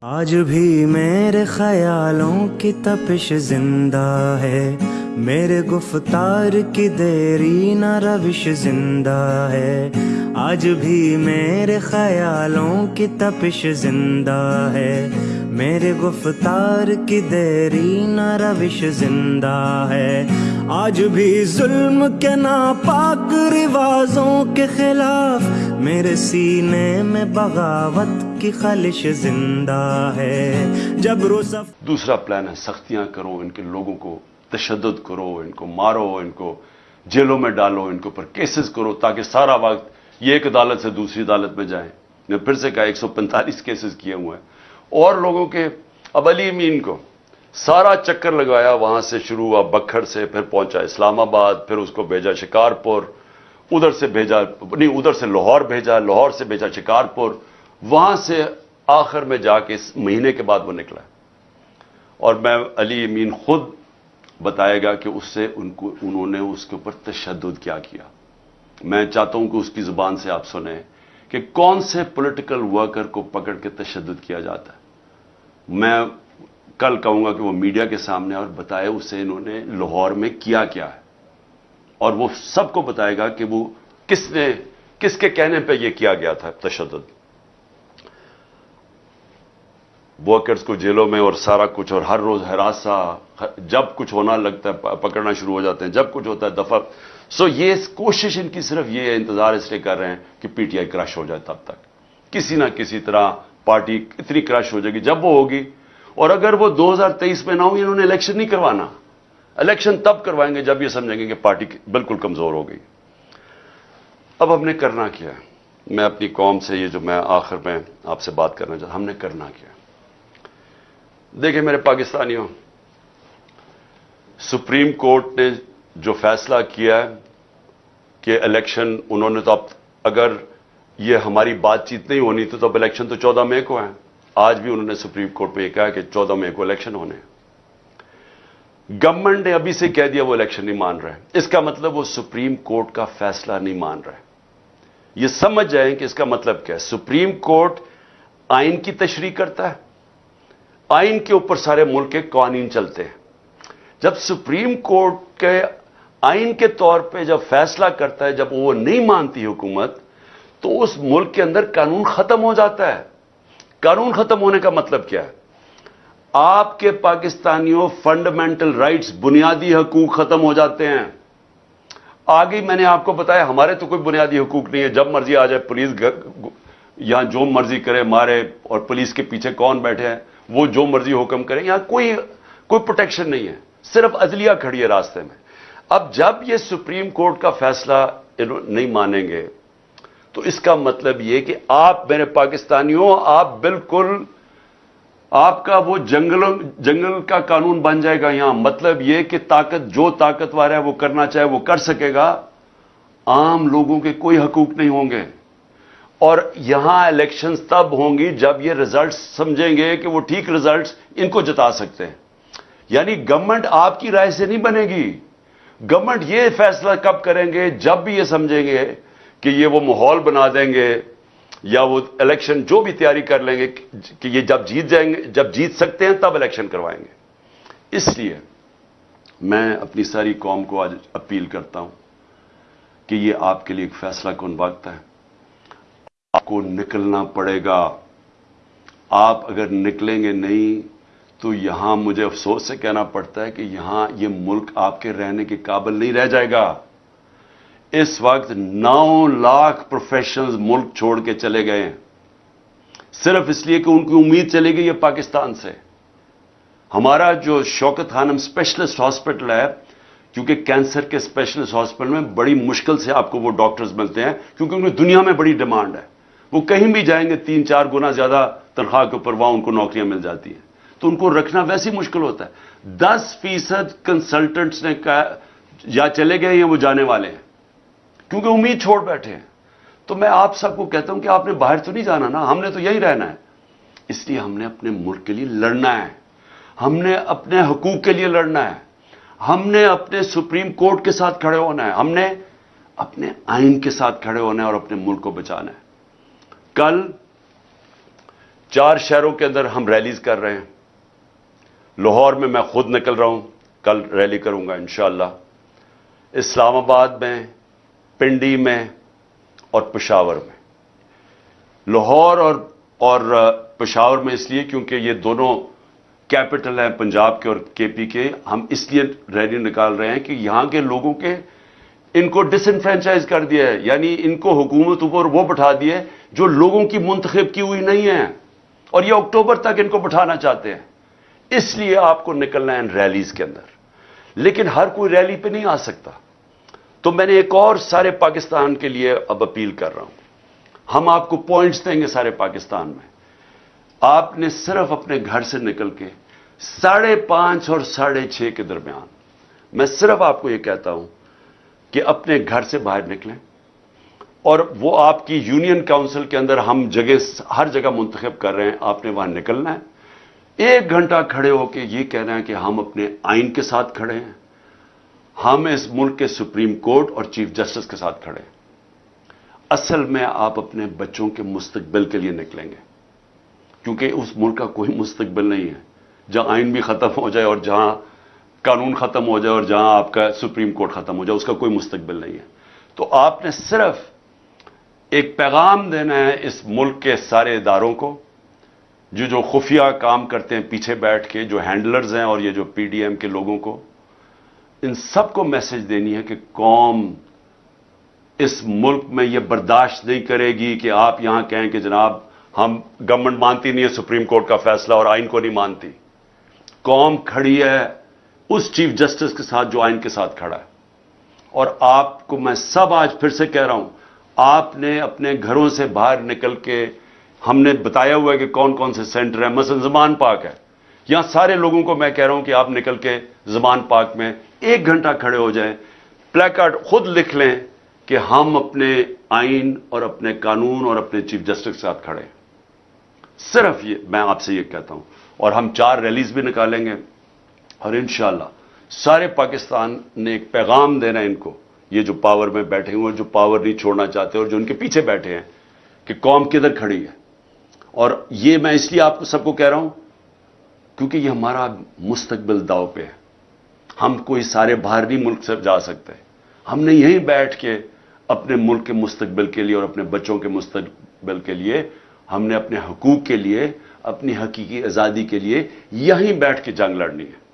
آج بھی میرے خیالوں کی تپش زندہ ہے۔ میرے گفتار کی دیری نہ روش زندہ ہے۔ آج بھی میرے خیالوں کی تپش زندہ ہے۔ میرے گفتار کی دیری نہ روش زندہ ہے۔ آج بھی ظلم کے ناپاک رواجوں کے خلاف میرے سینے میں بغاوت کی خلش زندہ ہے۔ جب روسف دوسرا پلان ہے، سختیاں کرو، ان کے لوگوں کو تشدد کرو، ان کو مارو، ان کو جیلوں میں ڈالو، ان کے اوپر کیسز کرو تاکہ سارا وقت یہ ایک عدالت سے دوسری عدالت میں جائیں۔ میں پھر سے کہا، ایک سو پینتالیس کیسز کیے ہوئے ہیں۔ اور لوگوں کے اب علی امین کو سارا چکر لگایا، وہاں سے شروع ہوا، بکھر سے پھر پہنچا اسلام آباد، پھر اس کو بھیجا شکارپور، ادھر سے بھیجا، نہیں، ادھر سے لاہور بھیجا، لاہور سے بھیجا شکارپور، وہاں سے آخر میں جا کے اس مہینے کے بعد وہ نکلا۔ اور میں علی امین خود بتائے گا کہ اس سے ان کو، انہوں نے اس کے اوپر تشدد کیا کیا۔ میں چاہتا ہوں کہ اس کی زبان سے آپ سنیں۔ کہ کون سے پولیٹیکل ورکر کو پکڑ کے تشدد کیا جاتا ہے؟ میں کل کہوں گا کہ وہ میڈیا کے سامنے اور بتائے اسے انہوں نے لاہور میں کیا کیا ہے۔ اور وہ سب کو بتائے گا کہ وہ کس نے، کس کے کہنے پہ یہ کیا گیا تھا تشدد۔ ورکرز کو جیلوں میں اور سارا کچھ اور ہر روز ہراسا جب کچھ ہونا لگتا ہے پکڑنا شروع ہو جاتے ہیں، جب کچھ ہوتا ہے دفعہ سو یہ کوشش ان کی صرف یہ انتظار اس لیے کر رہے ہیں کہ پی ٹی آئی کرش ہو جائے تب تک۔ کسی نہ کسی طرح پارٹی اتنی کرش ہو جائے گی جب وہ ہوگی۔ اور اگر وہ دو ہزار تیئیس میں نہ ہوگی انہوں نے الیکشن نہیں کروانا۔ الیکشن تب کروائیں گے جب یہ سمجھیں گے کہ پارٹی بالکل کمزور ہو گئی۔ اب ہم نے کرنا کیا میں اپنی قوم سے یہ جو میں آخر میں آپ سے بات کرنا چاہتا ہم نے کرنا کیا دیکھیں میرے پاکستانیوں، سپریم کورٹ نے جو فیصلہ کیا ہے کہ الیکشن، انہوں نے تو اب اگر یہ ہماری بات چیت نہیں ہونی تو اب الیکشن تو چودہ مئی کو ہے۔ آج بھی انہوں نے سپریم کورٹ میں یہ کہا کہ چودہ مئی کو الیکشن ہونے گورنمنٹ نے ابھی سے کہہ دیا وہ الیکشن نہیں مان رہے۔ اس کا مطلب وہ سپریم کورٹ کا فیصلہ نہیں مان رہے۔ یہ سمجھ جائیں کہ اس کا مطلب کیا ہے۔ سپریم کورٹ آئین کی تشریح کرتا ہے۔ آئین کے اوپر سارے ملک کے قوانین چلتے ہیں۔ جب سپریم کورٹ کے آئین کے طور پہ جب فیصلہ کرتا ہے، جب وہ نہیں مانتی حکومت، تو اس ملک کے اندر قانون ختم ہو جاتا ہے۔ قانون ختم ہونے کا مطلب کیا ہے؟ آپ کے پاکستانیوں فنڈامنٹل رائٹس بنیادی حقوق ختم ہو جاتے ہیں۔ آگے میں نے آپ کو بتایا، ہمارے تو کوئی بنیادی حقوق نہیں ہے۔ جب مرضی آ جائے، پولیس یہاں جو مرضی کرے، مارے اور پولیس کے پیچھے کون بیٹھے ہیں؟ وہ جو مرضی حکم کریں، یہاں کوئی کوئی پروٹیکشن نہیں ہے۔ صرف عدلیہ کھڑی ہے راستے میں۔ اب جب یہ سپریم کورٹ کا فیصلہ نہیں مانیں گے، تو اس کا مطلب یہ کہ آپ میرے پاکستانیوں، آپ بالکل آپ کا وہ جنگل جنگل کا قانون بن جائے گا یہاں۔ مطلب یہ کہ طاقت جو طاقتور ہے وہ کرنا چاہے وہ کر سکے گا۔ عام لوگوں کے کوئی حقوق نہیں ہوں گے۔ اور یہاں الیکشنز تب ہوں گی جب یہ ریزلٹس سمجھیں گے کہ وہ ٹھیک ریزلٹس ان کو جتا سکتے ہیں۔ یعنی گورنمنٹ آپ کی رائے سے نہیں بنے گی۔ گورنمنٹ یہ فیصلہ کب کریں گے؟ جب بھی یہ سمجھیں گے کہ یہ وہ ماحول بنا دیں گے یا وہ الیکشن جو بھی تیاری کر لیں گے کہ یہ جب جیت جائیں گے، جب جیت سکتے ہیں تب الیکشن کروائیں گے۔ اس لیے میں اپنی ساری قوم کو آج اپیل کرتا ہوں کہ یہ آپ کے لیے ایک فیصلہ کن وقت ہے۔ آپ کو نکلنا پڑے گا۔ آپ اگر نکلیں گے نہیں، تو یہاں مجھے افسوس سے کہنا پڑتا ہے کہ یہاں یہ ملک آپ کے رہنے کے قابل نہیں رہ جائے گا۔ اس وقت نو لاکھ پروفیشنلز ملک چھوڑ کے چلے گئے ہیں۔ صرف اس لیے کہ ان کی امید چلے گئی ہے پاکستان سے۔ ہمارا جو شوکت خانم اسپیشلسٹ ہاسپٹل ہے، کیونکہ کینسر کے اسپیشلسٹ ہاسپٹل میں بڑی مشکل سے آپ کو وہ ڈاکٹرز ملتے ہیں، کیونکہ ان کی دنیا میں بڑی ڈیمانڈ ہے۔ وہ کہیں بھی جائیں گے تین چار گنا زیادہ تنخواہ کے اوپر وہاں ان کو نوکریاں مل جاتی ہیں۔ تو ان کو رکھنا ویسے مشکل ہوتا ہے۔ دس فیصد کنسلٹنٹس نے کہا، یا چلے گئے یا وہ جانے والے ہیں۔ کیونکہ امید چھوڑ بیٹھے ہیں۔ تو میں آپ سب کو کہتا ہوں کہ آپ نے باہر تو نہیں جانا نا، ہم نے تو یہی رہنا ہے۔ اس لیے ہم نے اپنے ملک کے لیے لڑنا ہے۔ ہم نے اپنے حقوق کے لیے لڑنا ہے۔ ہم نے اپنے سپریم کورٹ کے ساتھ کھڑے ہونا ہے۔ ہم نے اپنے آئین کے ساتھ کھڑے ہونا ہے اور اپنے ملک کو بچانا ہے۔ کل چار شہروں کے اندر ہم ریلیز کر رہے ہیں۔ لاہور میں میں خود نکل رہا ہوں، کل ریلی کروں گا انشاءاللہ۔ اسلام آباد میں، پنڈی میں اور پشاور میں۔ لاہور اور اور پشاور میں اس لیے کیونکہ یہ دونوں کیپٹل ہیں پنجاب کے اور کے پی کے۔ ہم اس لیے ریلی نکال رہے ہیں کہ یہاں کے لوگوں کے ان کو ڈس انفرینچائز کر دیا ہے یعنی ان کو حکومت اوپر وہ بٹھا دیے جو لوگوں کی منتخب کی ہوئی نہیں ہے اور یہ اکتوبر تک ان کو بٹھانا چاہتے ہیں۔ اس لیے آپ کو نکلنا ہے ان ریلیز کے اندر۔ لیکن ہر کوئی ریلی پہ نہیں آ سکتا۔ تو میں نے ایک اور سارے پاکستان کے لیے اب اپیل کر رہا ہوں۔ ہم آپ کو پوائنٹس دیں گے سارے پاکستان میں۔ آپ نے صرف اپنے گھر سے نکل کے ساڑھے پانچ اور ساڑھے چھ کے درمیان میں صرف آپ کو یہ کہتا ہوں کہ اپنے گھر سے باہر نکلیں۔ اور وہ آپ کی یونین کاؤنسل کے اندر ہم جگہ ہر جگہ منتخب کر رہے ہیں، آپ نے وہاں نکلنا ہے۔ ایک گھنٹہ کھڑے ہو کے یہ کہہ رہے ہیں کہ ہم اپنے آئین کے ساتھ کھڑے ہیں۔ ہم اس ملک کے سپریم کورٹ اور چیف جسٹس کے ساتھ کھڑے ہیں۔ اصل میں آپ اپنے بچوں کے مستقبل کے لیے نکلیں گے۔ کیونکہ اس ملک کا کوئی مستقبل نہیں ہے۔ جہاں آئین بھی ختم ہو جائے اور جہاں قانون ختم ہو جائے اور جہاں آپ کا سپریم کورٹ ختم ہو جائے، اس کا کوئی مستقبل نہیں ہے۔ تو آپ نے صرف ایک پیغام دینا ہے اس ملک کے سارے اداروں کو، جو جو خفیہ کام کرتے ہیں پیچھے بیٹھ کے، جو ہینڈلرز ہیں اور یہ جو پی ڈی ایم کے لوگوں کو، ان سب کو میسج دینی ہے کہ قوم اس ملک میں یہ برداشت نہیں کرے گی کہ آپ یہاں کہیں کہ جناب ہم گورنمنٹ مانتی نہیں ہے، سپریم کورٹ کا فیصلہ اور آئین کو نہیں مانتی۔ قوم کھڑی ہے، اس چیف جسٹس کے ساتھ جو آئین کے ساتھ کھڑا ہے۔ اور آپ کو میں سب آج پھر سے کہہ رہا ہوں آپ نے اپنے گھروں سے باہر نکل کے ہم نے بتایا ہوا ہے کہ کون کون سے سینٹر ہیں۔ مثلا زمان پاک ہے۔ یہاں سارے لوگوں کو میں کہہ رہا ہوں کہ آپ نکل کے زمان پاک میں ایک گھنٹہ کھڑے ہو جائیں۔ پلیکارڈ خود لکھ لیں کہ ہم اپنے آئین اور اپنے قانون اور اپنے چیف جسٹس کے ساتھ کھڑے ہیں۔ صرف یہ میں آپ سے یہ کہتا ہوں۔ اور ہم چار ریلیز بھی نکالیں گے۔ اور انشاءاللہ سارے پاکستان نے ایک پیغام دینا ان کو۔ یہ جو پاور میں بیٹھے ہوئے جو پاور نہیں چھوڑنا چاہتے اور جو ان کے پیچھے بیٹھے ہیں کہ قوم کدھر کھڑی ہے۔ اور یہ میں اس لیے آپ کو سب کو کہہ رہا ہوں، کیونکہ یہ ہمارا مستقبل داؤ پہ ہے۔ ہم کوئی سارے باہر نہیں ملک سے جا سکتے ہم نے یہیں بیٹھ کے اپنے ملک کے مستقبل کے لیے اور اپنے بچوں کے مستقبل کے لیے، ہم نے اپنے حقوق کے لیے، اپنی حقیقی آزادی کے لیے یہیں بیٹھ کے جنگ لڑنی ہے۔